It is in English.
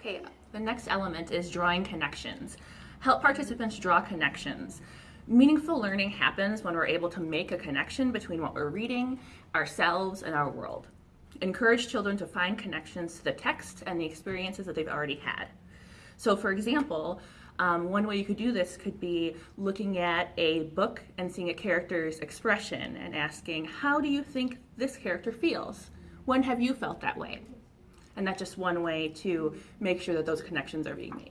Okay, the next element is drawing connections. Help participants draw connections. Meaningful learning happens when we're able to make a connection between what we're reading, ourselves, and our world. Encourage children to find connections to the text and the experiences that they've already had. So for example, um, one way you could do this could be looking at a book and seeing a character's expression and asking, how do you think this character feels? When have you felt that way? And that's just one way to make sure that those connections are being made.